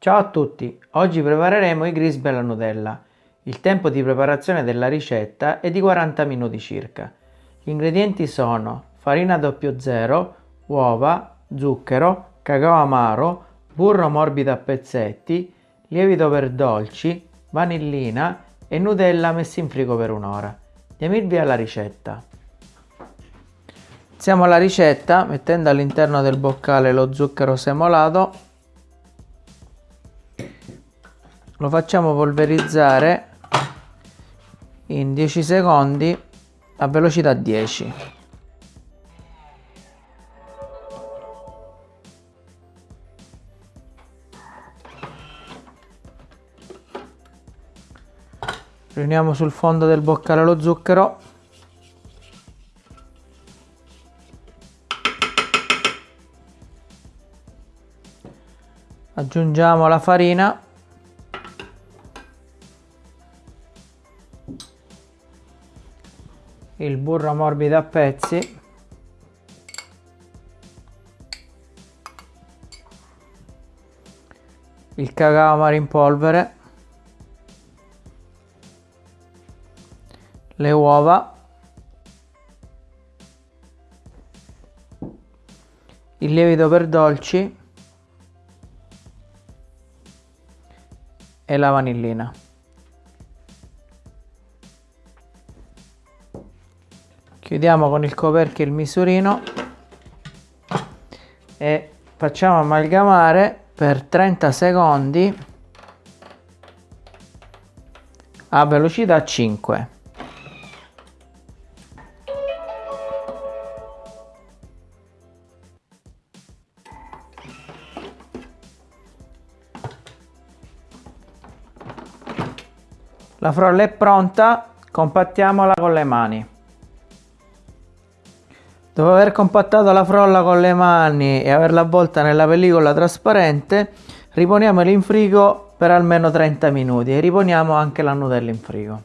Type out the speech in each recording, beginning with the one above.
Ciao a tutti, oggi prepareremo i grisby alla Nutella. Il tempo di preparazione della ricetta è di 40 minuti circa. Gli ingredienti sono farina 00, uova, zucchero, cacao amaro, burro morbido a pezzetti, lievito per dolci, vanillina e Nutella messi in frigo per un'ora. Diamo il via alla ricetta. Iniziamo la ricetta mettendo all'interno del boccale lo zucchero semolato lo facciamo polverizzare in 10 secondi a velocità 10 riuniamo sul fondo del boccale lo zucchero. Aggiungiamo la farina il burro morbido a pezzi. Il cacao amaro in polvere. Le uova. Il lievito per dolci. E la vanillina chiudiamo con il coperchio il misurino. E facciamo amalgamare per 30 secondi a velocità 5 la frolla è pronta compattiamola con le mani Dopo aver compattato la frolla con le mani e averla avvolta nella pellicola trasparente, riponiamola in frigo per almeno 30 minuti e riponiamo anche la Nutella in frigo.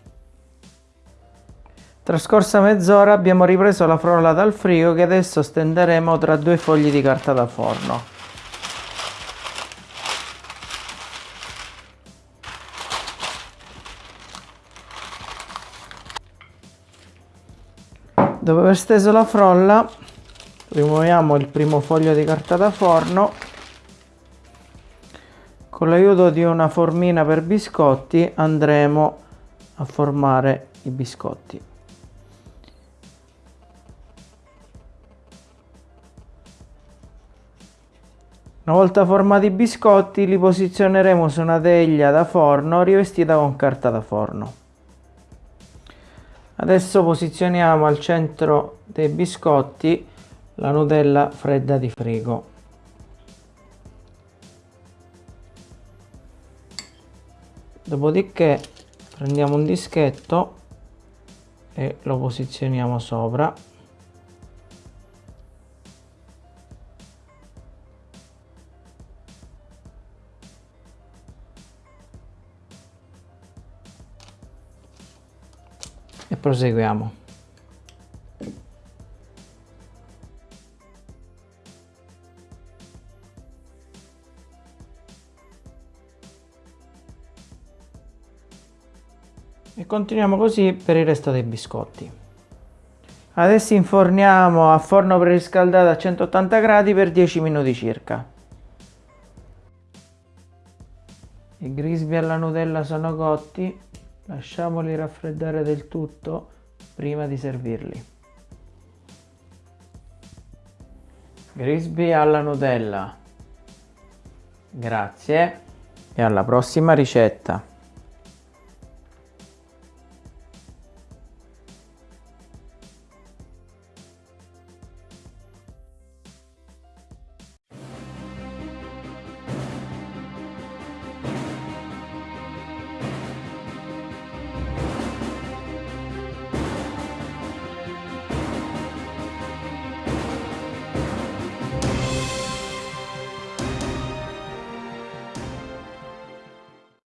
Trascorsa mezz'ora abbiamo ripreso la frolla dal frigo che adesso stenderemo tra due fogli di carta da forno. Dopo aver steso la frolla rimuoviamo il primo foglio di carta da forno con l'aiuto di una formina per biscotti andremo a formare i biscotti Una volta formati i biscotti li posizioneremo su una teglia da forno rivestita con carta da forno. Adesso posizioniamo al centro dei biscotti la Nutella fredda di frigo. Dopodiché prendiamo un dischetto e lo posizioniamo sopra. E proseguiamo. E continuiamo così per il resto dei biscotti. Adesso inforniamo a forno preriscaldato a 180 gradi per 10 minuti circa. I grisby alla Nutella sono cotti Lasciamoli raffreddare del tutto prima di servirli. Grisby alla Nutella. Grazie e alla prossima ricetta.